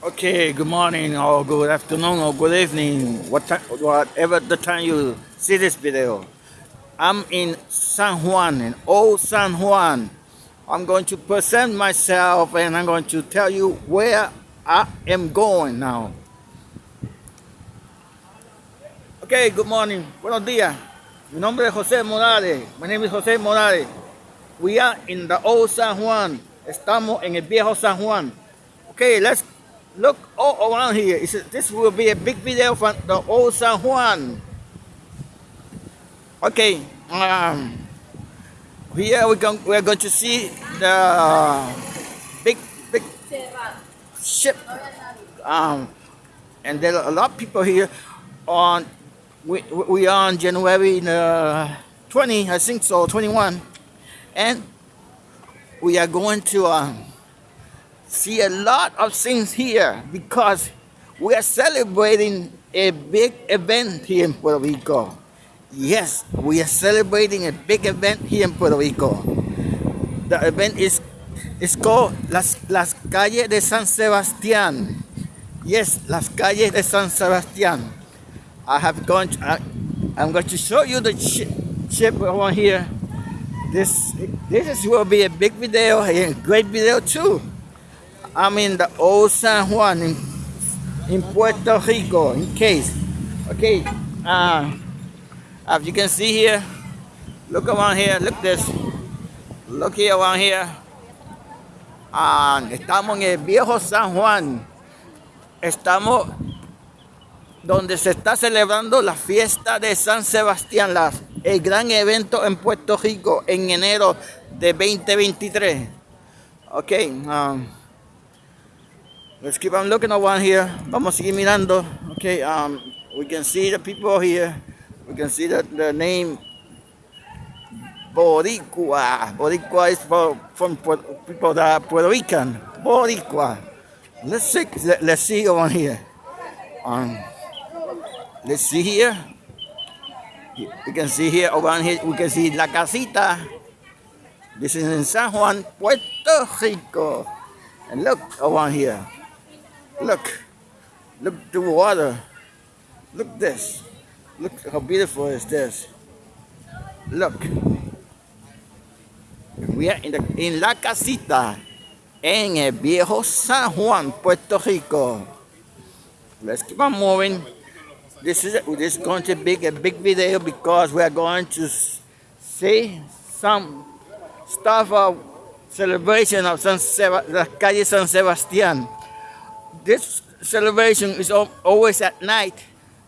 Okay, good morning or good afternoon or good evening, what time, whatever the time you see this video. I'm in San Juan, in old San Juan. I'm going to present myself and I'm going to tell you where I am going now. Okay, good morning, buenos días. Mi nombre es José Morales. My name is José Morales. We are in the old San Juan. Estamos en el viejo San Juan. Okay, let's look all around here. This will be a big video from the old San Juan. Okay, um, here we going, we're going to see the big, big ship. Um, and there are a lot of people here on, we, we are on January uh, 20, I think so, 21. And we are going to, um, see a lot of things here because we are celebrating a big event here in Puerto Rico. Yes, we are celebrating a big event here in Puerto Rico. The event is it's called Las, Las Calles de San Sebastián. Yes, Las Calles de San Sebastián. I have gone. To, I, I'm going to show you the ship, ship over here. This this is, will be a big video, a great video too. I'm in the old San Juan in, Puerto Rico, in case. Okay, uh, as you can see here, look around here, look this. Look here around here. Uh, estamos en el viejo San Juan. Estamos donde se está celebrando la fiesta de San Sebastián, la, el gran evento en Puerto Rico en enero de 2023. Ok, um, Let's keep on looking around here. Vamos seguir mirando. Okay, um, we can see the people here. We can see the, the name Boricua. Boricua is for, from people that are Puerto Rican. Boricua. Let's see, let's see around here. Um, let's see here. We can see here around here. We can see La Casita. This is in San Juan, Puerto Rico. And look around here. Look. Look the water. Look this. Look how beautiful is this. Look. We are in, the, in La Casita en el viejo San Juan, Puerto Rico. Let's keep on moving. This is this is going to be a big video because we are going to see some stuff of celebration of San Seba, the calle San Sebastian. This celebration is always at night,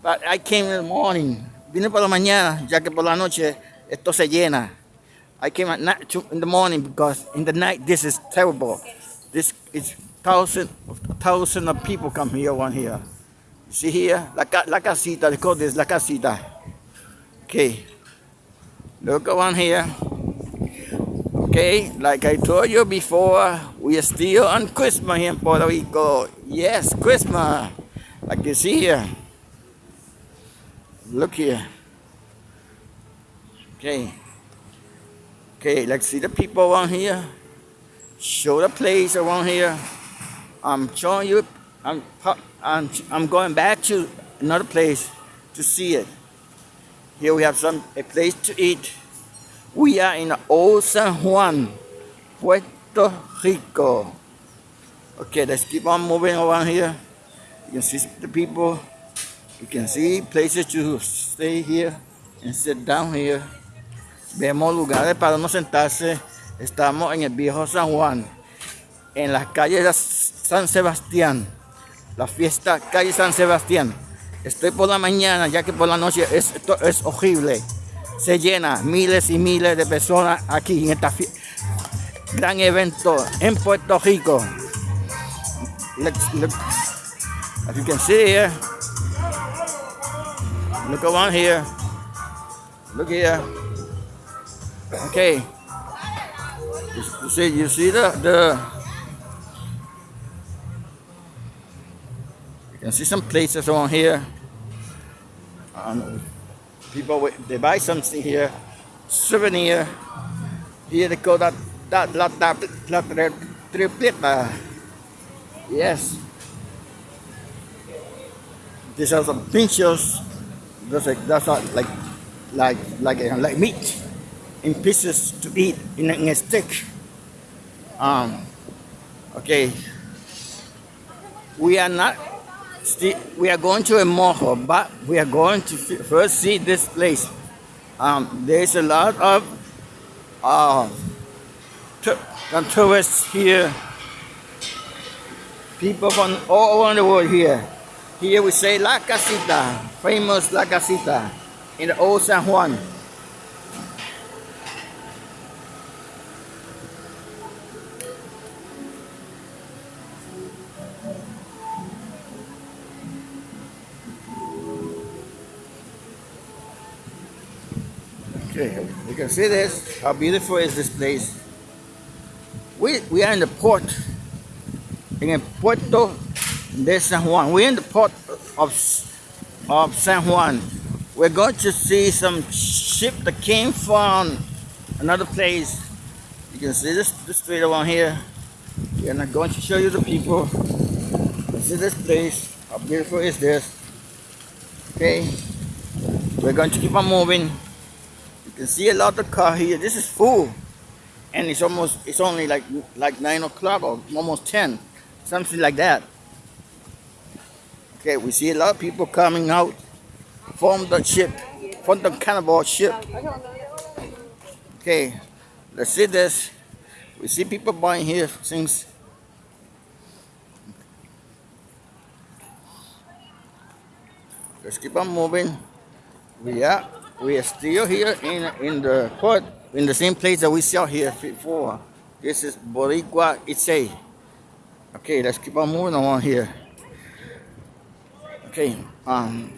but I came in the morning. Vine por la mañana, ya que por la noche esto se llena. I came at night in the morning because in the night this is terrible. This is thousand thousand of people come here one here. See here, la, la casita, they call this la casita. Okay, look around here. Okay, like I told you before, we are still on Christmas here in Puerto Rico. Yes, Christmas. Like you see here. Look here. Okay. Okay, let's see the people around here. Show the place around here. I'm showing you. I'm, I'm, I'm going back to another place to see it. Here we have some a place to eat. We are in Old San Juan, Puerto Rico. Okay, let's keep on moving around here. You can see the people. You can see places to stay here and sit down here. Vemos lugares para no sentarse. Estamos en el viejo San Juan, en las calles de San Sebastián. La fiesta calle San Sebastián. Estoy por la mañana, ya que por la noche es, esto es horrible se llena miles y miles de personas aquí en este gran evento en Puerto Rico. Look, look, as you can see here, look around here, look here. Okay, you see, you see the the. You can see some places around here. Um, people they buy something here, souvenir. Here they call that that la, la, la, tripleta. Yes. These are some pinchos. That's like that's not like like like like meat in pieces to eat in a, in a stick. Um, okay, we are not. Still, we are going to a mall, but we are going to first see this place. Um, there's a lot of uh, tourists here. People from all around the world here. Here we say La Casita, famous La Casita in the old San Juan. Okay, you can see this. How beautiful is this place? We we are in the port in Puerto de San Juan. We're in the port of of San Juan. We're going to see some ship that came from another place. You can see this the street around here. We're not going to show you the people. See this place. How beautiful is this? Okay. We're going to keep on moving. You can see a lot of car here. This is full. And it's almost it's only like like nine o'clock or almost ten. Something like that. Okay, we see a lot of people coming out from the ship, from the carnival ship. Okay, let's see this. We see people buying here things. Let's keep on moving. We are we are still here in in the port in the same place that we saw here before. This is Boricua Itse. Okay, let's keep on moving along here. Okay, um,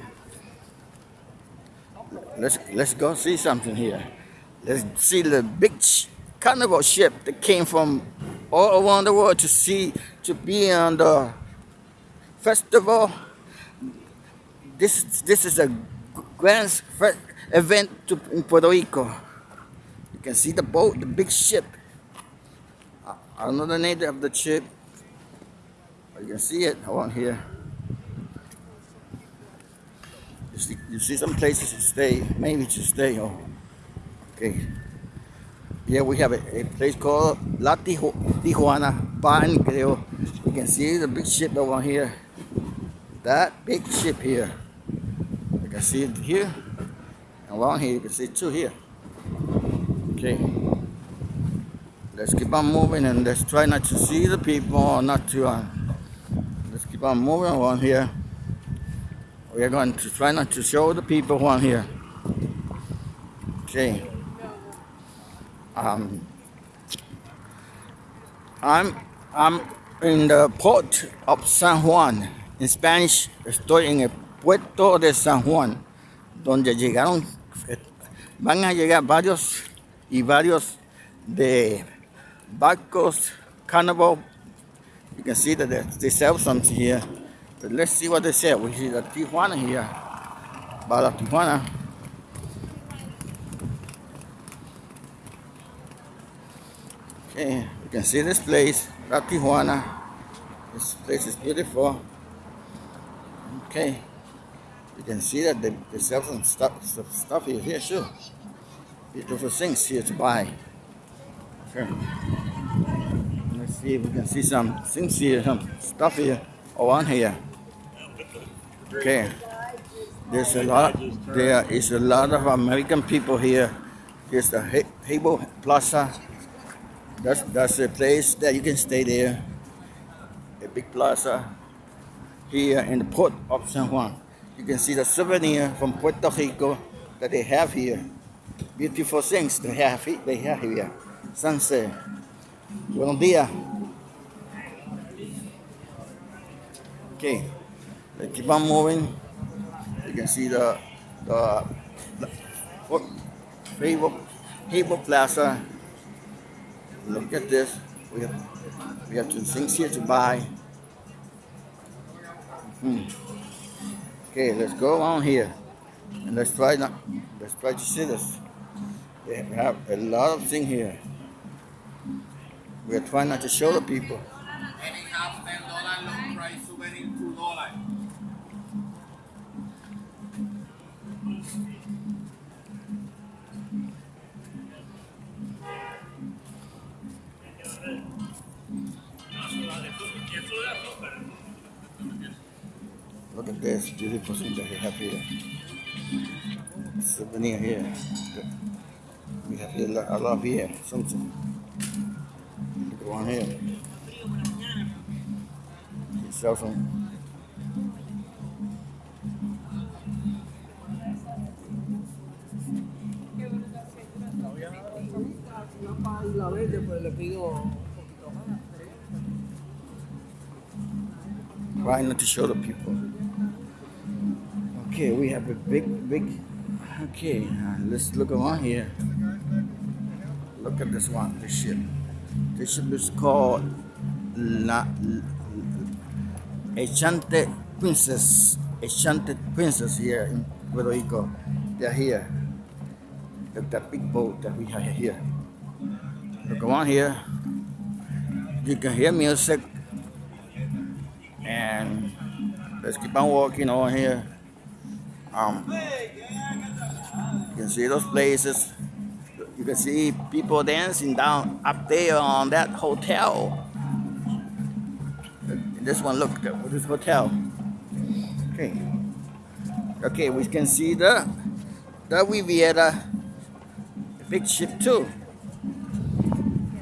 let's let's go see something here. Let's see the big carnival ship that came from all around the world to see to be on the festival. This this is a grand event to, in Puerto Rico. You can see the boat, the big ship. I don't know the name of the ship. You can see it around here. You see, you see some places to stay, maybe to stay. Oh, okay. Here we have a, a place called La Tijuana Pan, creo. You can see the big ship over here. That big ship here. You can see it here. And along here, you can see two here. Okay. Let's keep on moving and let's try not to see the people, or not to, uh, keep on moving along here. We are going to try not to show the people who are here. Okay. Um, I'm I'm in the port of San Juan. En Spanish, estoy en el puerto de San Juan, donde llegaron, van a llegar varios y varios de barcos, carnival. You can see that they they sell something here. But let's see what they sell. We see the Tijuana here. Bala Tijuana. Okay, you can see this place, La Tijuana. This place is beautiful. Okay, you can see that they, they sell some stuff, some stuff here, here too. Beautiful things here to buy. Okay. See if we can see some things here, some stuff here oh, around here. Okay. There's a lot. There is a lot of American people here. Here's the Hebo Plaza. That's that's a place that you can stay there. A big plaza here in the port of San Juan. You can see the souvenir from Puerto Rico that they have here. Beautiful things they have they have here. Sunset. Buenos días. Okay. They keep on moving. You can see the the, the what Plaza. Look at this. We have we have two things here to buy. Hmm. Okay, let's go on here and let's try not let's try to see this. They have a lot of things here. We are trying not to show the people. Look beautiful thing that we have here. Souvenir here. We have here a lot here. Something. Look on here. Sell some la verde, pues le pido un poquito más. Try not to show the people. Okay, we have a big, big. Okay, uh, let's look around here. Look at this one, this ship. This ship is called La, Echante Princess. Echante Princess here in Puerto Rico. They're here. Look at that big boat that we have here. Look around here. You can hear music. And let's keep on walking on here. Um, you can see those places. You can see people dancing down up there on that hotel. This one, look, this hotel. Okay. Okay, we can see the the Riviera big ship too.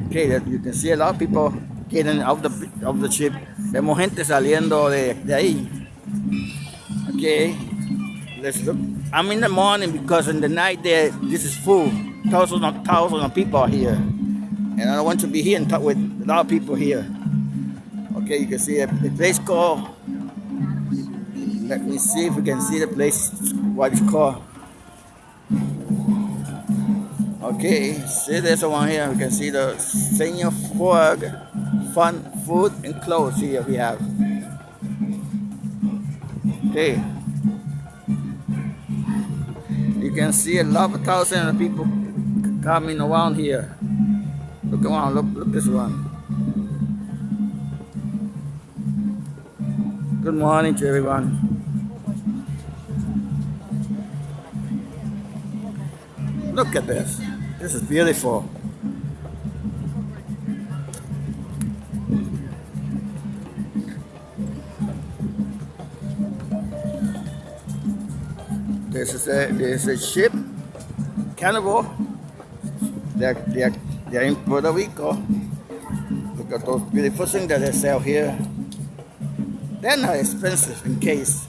Okay, that you can see a lot of people getting out of the of the ship. Vemos gente saliendo de, de ahí. Okay, let's look. I'm in the morning because in the night there, this is full. Thousands of thousands of people are here, and I want to be here and talk with a lot of people here. Okay, you can see a, a place called. Let me see if we can see the place. What it's called. Okay, see this one here. We can see the Señor Frog, fun, food, and clothes here we have. Okay. You can see a lot of thousands of people coming around here. Look around, look, look this one. Good morning to everyone. Look at this. This is beautiful. This is a this is a ship, carnival. They're, they're, they're in Puerto Rico. Look at those beautiful things that they sell here. They're not expensive in case.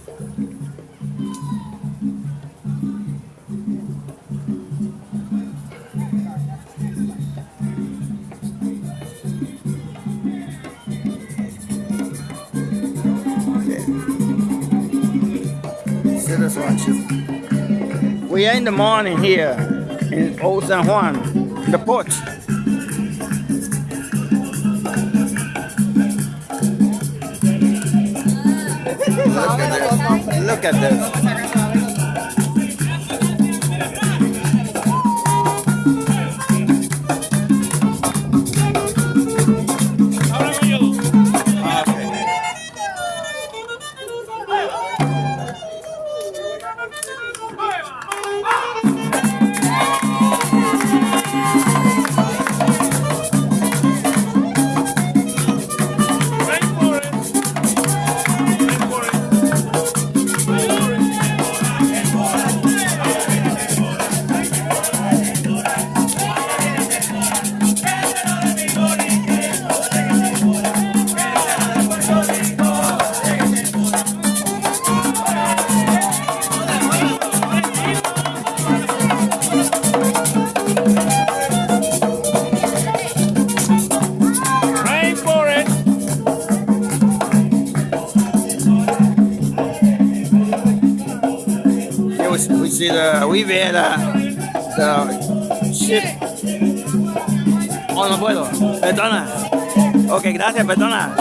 We are in the morning here in Old San Juan, the port. Look at this. Look at this. The Riviera, the ship. Oh, no puedo. Perdona. Ok, gracias, perdona.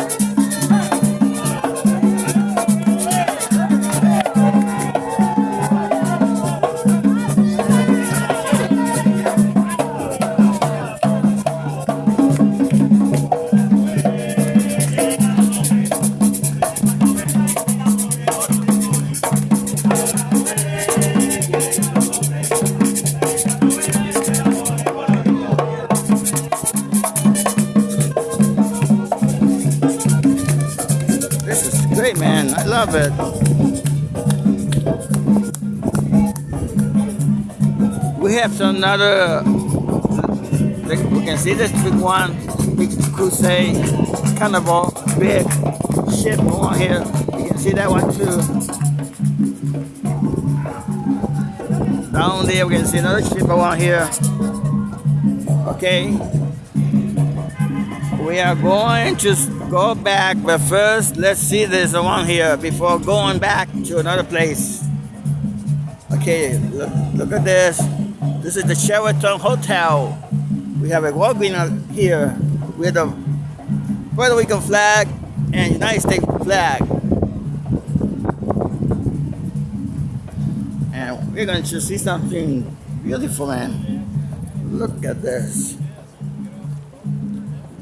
Another. We can see this big one, big crusade, carnival, big ship on here. You can see that one too. Down there, we can see another ship around here. Okay. We are going to go back, but first, let's see this one here before going back to another place. Okay, look, look at this. This is the Sheraton Hotel. We have a Walgreens here with a Puerto Rican flag and United States flag. And we're going to see something beautiful, man. Look at this.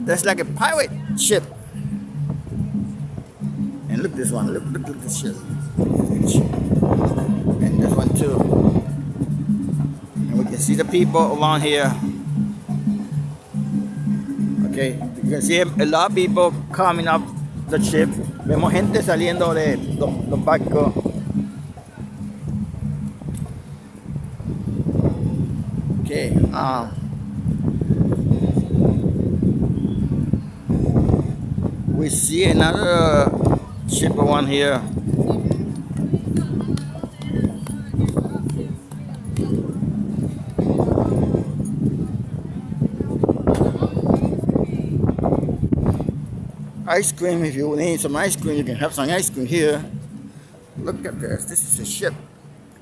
That's like a pirate ship. And look this one. Look, look, look this ship. And this one too. See the people along here. Okay, you can see a lot of people coming up the ship. Vemos gente saliendo de los, los barcos. Okay, um, we see another ship one here. Ice cream, if you need some ice cream, you can have some ice cream here. Look at this. This is a ship.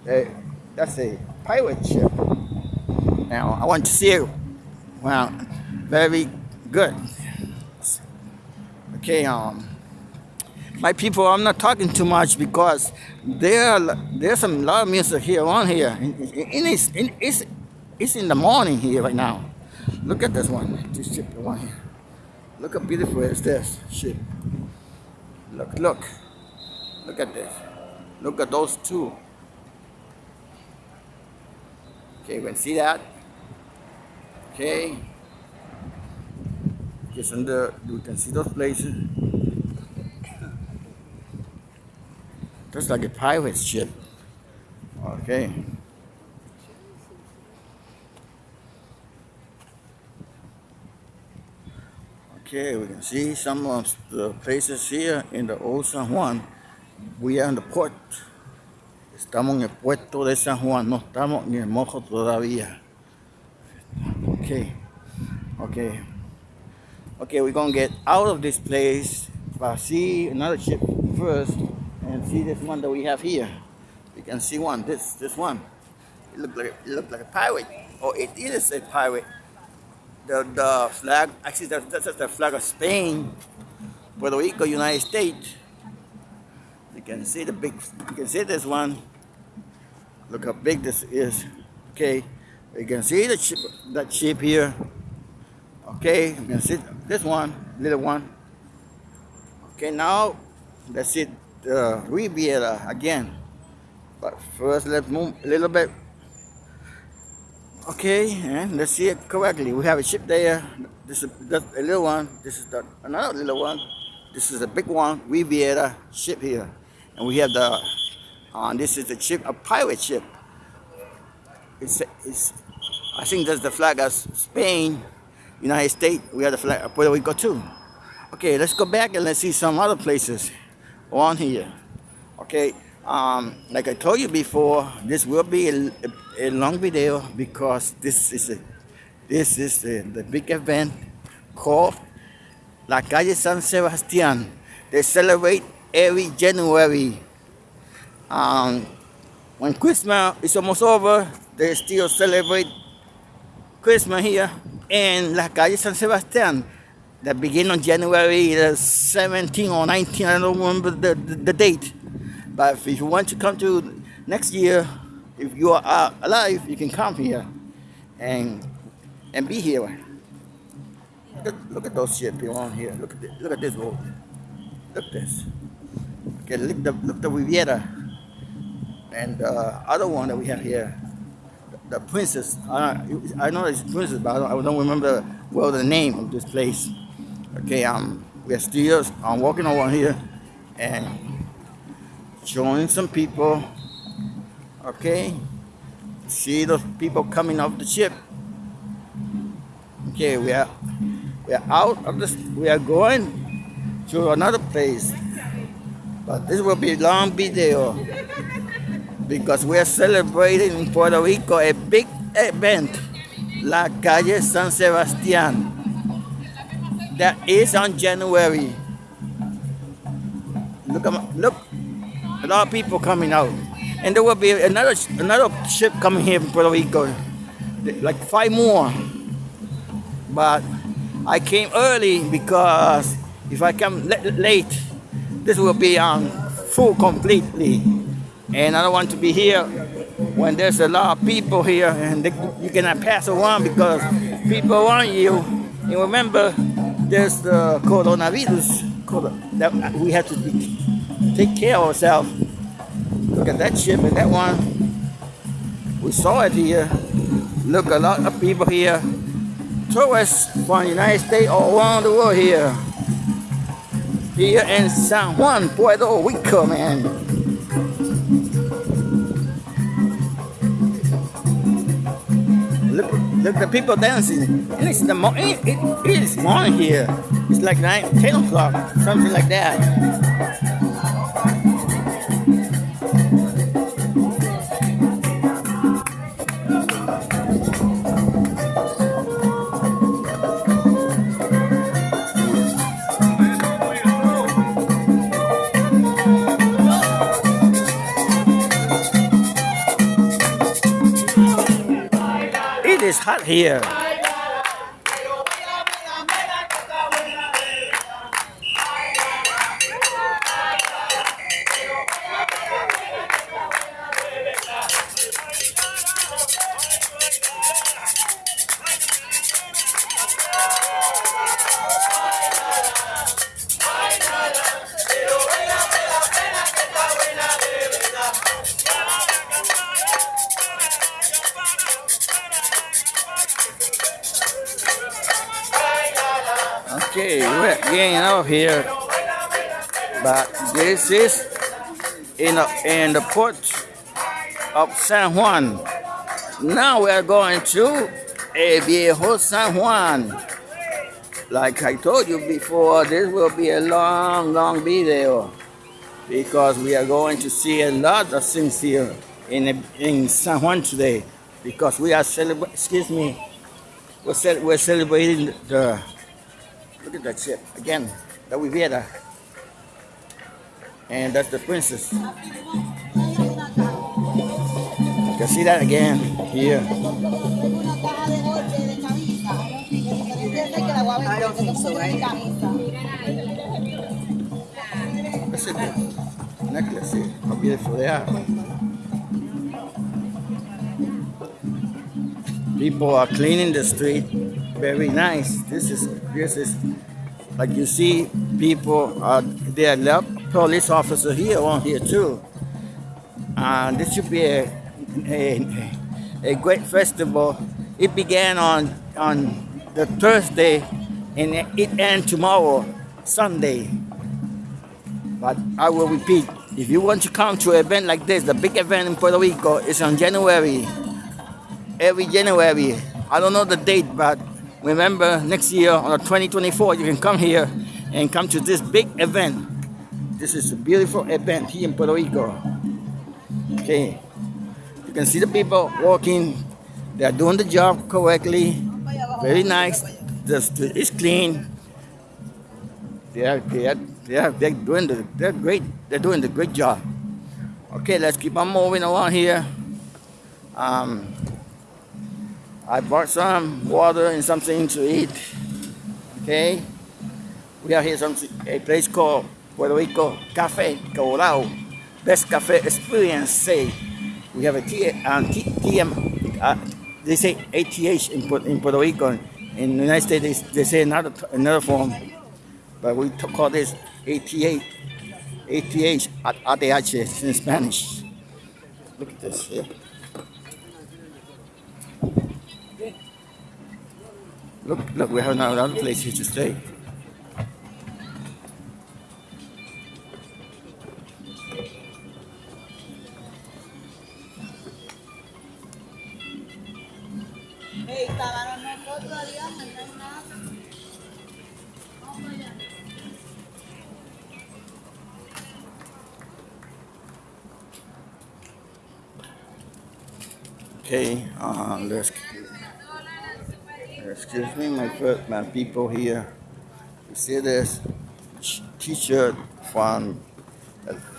Hey, that's a pirate ship. Now, I want to see it. Well, very good. Okay, um, my people, I'm not talking too much because there, there's some of music here on here. It's, it's, it's in the morning here right now. Look at this one, this ship the one here. Look how beautiful is this ship. Look, look, look at this. Look at those two. Okay, you can see that. Okay. Just under, you can see those places. Just like a pirate ship. Okay. Okay, we can see some of the places here in the old San Juan. We are in the port. Estamos en el puerto de San Juan, no estamos en el Morro todavía. Okay, okay, okay, we're gonna get out of this place, but see another ship first and see this one that we have here. You can see one, this this one. It looks like it look like a pirate, or it is a pirate the, the flag, actually that's, that's the flag of Spain, Puerto Rico, United States. You can see the big, you can see this one. Look how big this is. Okay, you can see the ship, that ship here. Okay, you can see this one, little one. Okay, now let's see the Riviera again. But first, let's move a little bit Okay, and let's see it correctly. We have a ship there. This is a little one. This is the, another little one. This is a big one, Riviera ship here. And we have the, uh, this is the ship, a pirate ship. It's, it's, I think that's the flag of Spain, United States. We have the flag of Puerto Rico too. Okay, let's go back and let's see some other places on here. Okay, um, like I told you before, this will be a, a, long video because this is a, this is a, the big event called La Calle San Sebastián. They celebrate every January. Um, when Christmas is almost over, they still celebrate Christmas here in La Calle San Sebastián. That begin on January the 17 or 19, I don't remember the, the, the date. But if you want to come to next year, if you are uh, alive, you can come here and and be here. Look, at, look at those ships on here. Look at this, look at this boat. Look at this. Okay, look the look the Riviera and the uh, other one that we have here, the, the Princess. Uh, I know it's Princess, but I don't, I don't remember well the name of this place. Okay, um, we're still I'm walking over here and showing some people. Okay, see those people coming off the ship. Okay, we are we are out of this. We are going to another place, but this will be a long video because we are celebrating in Puerto Rico a big event, La Calle San Sebastián. That is on January. Look, at- my, look, a lot of people coming out, and there will be another another ship coming here from Puerto Rico, like five more. But I came early because if I come la- late, this will be um, full completely, and I don't want to be here when there's a lot of people here and they, you cannot pass around because people want you. And remember, there's the coronavirus that we have to be, take care of ourselves. Look at that ship and that one. We saw it here. Look, a lot of people here. Tourists from the United States all around the world here. Here in San Juan, Puerto Rico, man. Look, look the people dancing. And it's the mo- it, it, it is morning here. It's like 9, 10 o'clock, something like that. Here. Getting out here. But this is in the, in the port of San Juan. Now we are going to El Viejo San Juan. Like I told you before, this will be a long, long video because we are going to see a lot of things here in in San Juan today because we are celebrating. Excuse me, we're, ce- we're celebrating the Look at that ship. Again, the Riviera. And that's the princess. You can see that again here. I don't think so, right? That's it. Necklace here. How beautiful they are. People are cleaning the street. Very nice. This is this is like you see people uh, are there lot police officer here on here too. And this should be a, a, a great festival. It began on on the Thursday and it ends tomorrow, Sunday. But I will repeat, if you want to come to an event like this, the big event in Puerto Rico is on January. Every January. I don't know the date, but remember next year on the 2024, you can come here and come to this big event. This is a beautiful event here in Puerto Rico. Okay. You can see the people walking. They are doing the job correctly. Very nice. The street is clean. They are, they are, they are, they're doing the, they're great. They're doing the great job. Okay, let's keep on moving around here. Um, I bought some water and something to eat. Okay, we are here some a place called Puerto Rico Cafe Colorado. Best cafe experience. Say we have a T, um, T, TM. Uh, they say ATH in, in Puerto Rico. In the United States, they, they say another another form, but we call this ATH. ATH at ATH in Spanish. Look at this here. Look, look, we have now another place here to stay. Okay, uh, let's excuse me, my first, my people here. You see this t-shirt from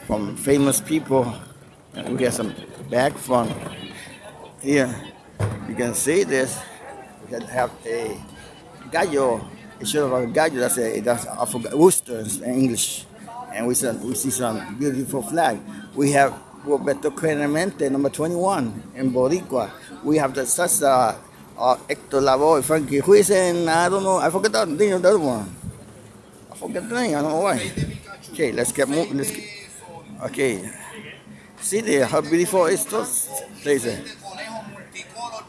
from famous people, and we got some bag from here. You can see this. We can have a gallo. It should have a gallo. That's a that's I forgot in English, and we see we see some beautiful flag. We have Roberto Clemente, number 21 in Boricua. We have the such uh, Hector Lavoe, Frankie Ruiz, and I don't know. I forget that, the other one. I forget the name. I don't know why. Okay, let's get moving. Let's get, okay. See there how beautiful is multicolor,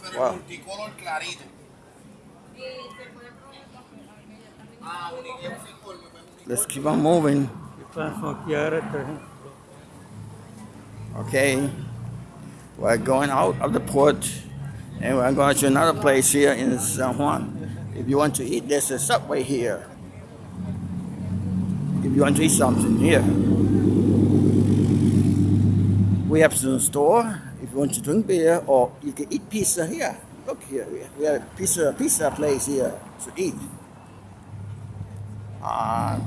pero Wow. Let's keep on moving. Okay. We're going out of the port and we're going to another place here in San Juan. If you want to eat, there's a subway here. If you want to eat something here. We have some store. If you want to drink beer or you can eat pizza here. Look here. We have a pizza pizza place here to eat. Uh,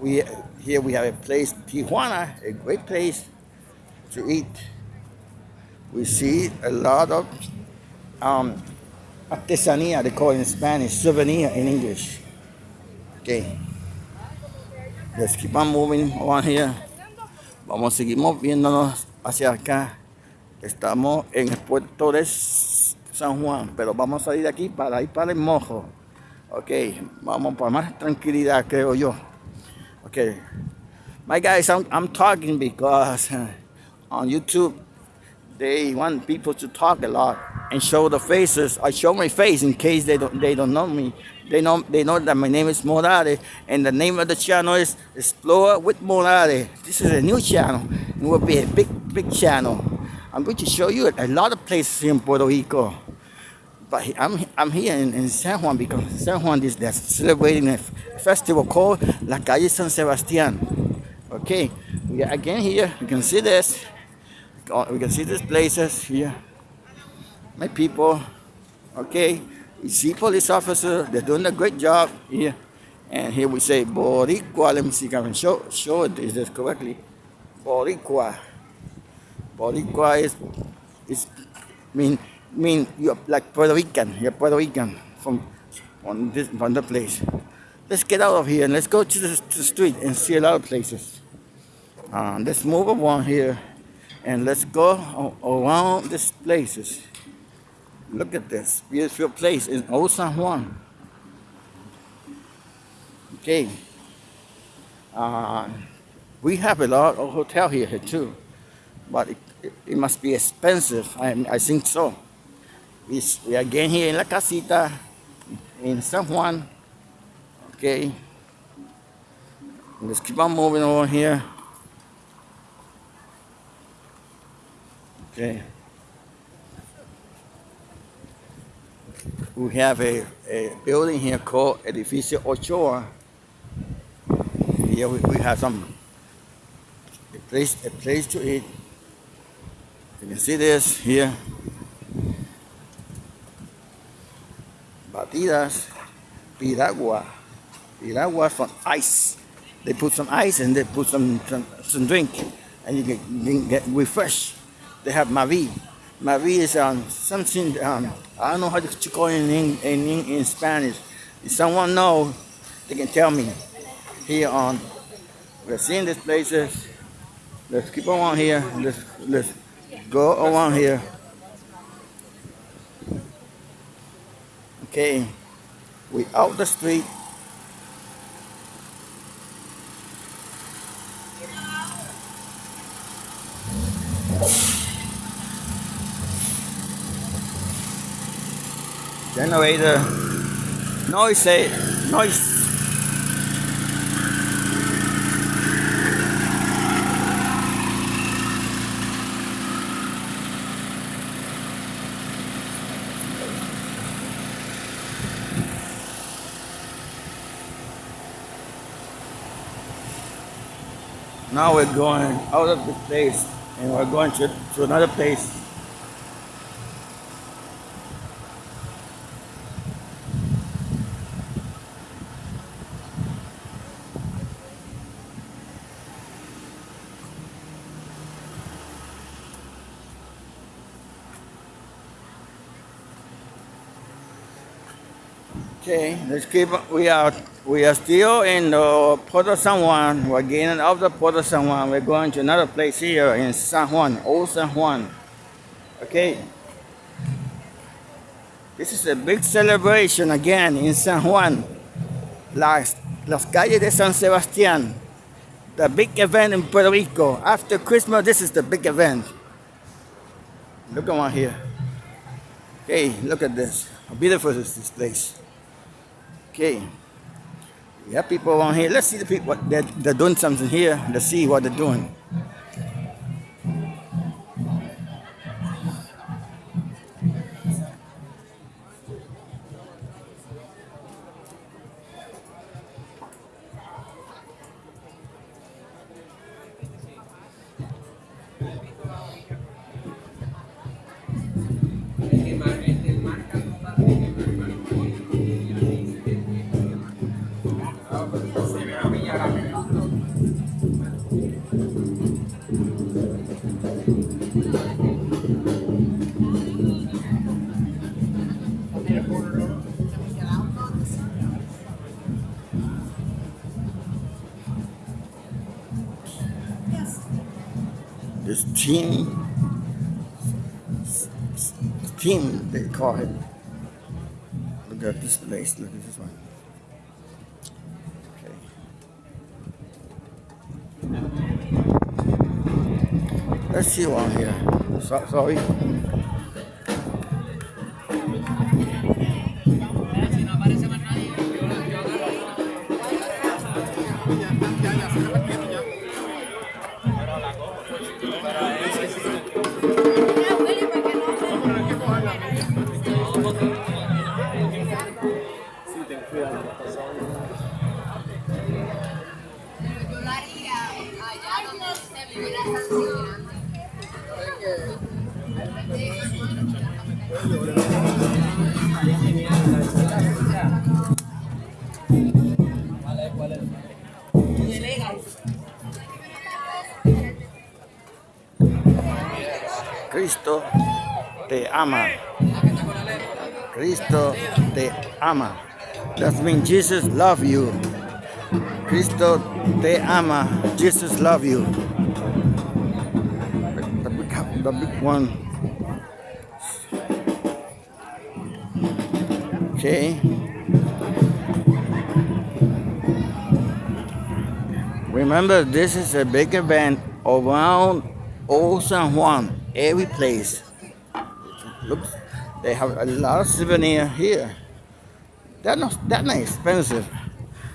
we here we have a place Tijuana, a great place to eat. We see a lot of um, artesanía, they call it in Spanish, souvenir in English. Okay, let's keep on moving on here. Vamos a seguir moviéndonos hacia acá. Estamos en el puerto de San Juan, pero vamos a salir de aquí para ir para el mojo. Ok, vamos para más tranquilidad, creo yo. Okay. My guys, I'm, I'm talking because uh, on YouTube they want people to talk a lot and show the faces. I show my face in case they don't they don't know me. They know they know that my name is Morare and the name of the channel is Explore with Morare. This is a new channel. It will be a big big channel. I'm going to show you a lot of places in Puerto Rico. But I'm, I'm here in, in San Juan because San Juan is celebrating a festival called La Calle San Sebastián. Okay, we are again here. You can see this. Uh, We can see these places here. My people. Okay, see police officer, They're doing a great job here. And here we say Boricua. Let me see if I can show show it is this correctly. Boricua. Boricua is is mean mean you're like Puerto Rican. You're Puerto Rican from on this from the place. Let's get out of here and let's go to the, to the street and see a lot of places. Uh, let's move along here and let's go around these places. Look at this beautiful place in Old San Juan. Okay. Uh, we have a lot of hotel here, here too, but it, it, it must be expensive. I, I think so. We, s- we are again here in La Casita in San Juan. Okay. Let's keep on moving over here. Okay. We have a, a building here called Edificio Ochoa. Here we, we have some a place a place to eat. You can see this here. Batidas, piragua, piragua from ice. They put some ice and they put some some, some drink, and you get, you can get refreshed. They have Mavi. Mavi is um, something um, I don't know how to call it in, in, in, Spanish. If someone knows, they can tell me. Here on, we're seeing these places. Let's keep on here. Let's let's go around here. Okay, we out the street. generator. Noise noise. Now we're going out of the place and we're going to, to another place. Okay, let's keep. We are we are still in the Port of San Juan. We're getting out of the Port of San Juan. We're going to another place here in San Juan, Old San Juan. Okay. This is a big celebration again in San Juan. Las, las calles de San Sebastián. The big event in Puerto Rico. After Christmas, this is the big event. Look around here. Hey, look at this. How beautiful is this place? Okay. Have people around here. Let's see the people. They're, they're doing something here. Let's see what they're doing. Team, team they call it. Look at this place. Look at this one. Okay. Let's see one here. So, sorry. Ama. Cristo te ama. That means Jesus love you. Cristo te ama. Jesus love you. The big, the big one. Okay. Remember, this is a big event around Old San Juan, every place. Looks, they have a lot of souvenir here. They're not that not expensive.